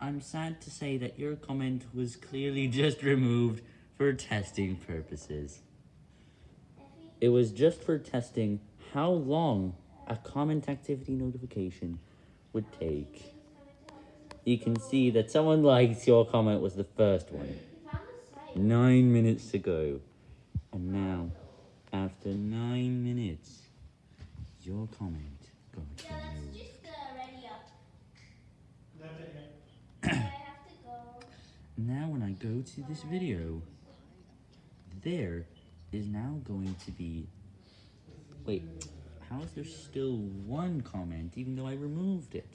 I'm sad to say that your comment was clearly just removed for testing purposes. It was just for testing how long a comment activity notification would take. You can see that someone likes your comment was the first one. Nine minutes to go. And now, after nine minutes, your comment got removed. just uh, ready up. That's it, I have to go. Now when I go to this video, there is now going to be, wait, how is there still one comment even though I removed it?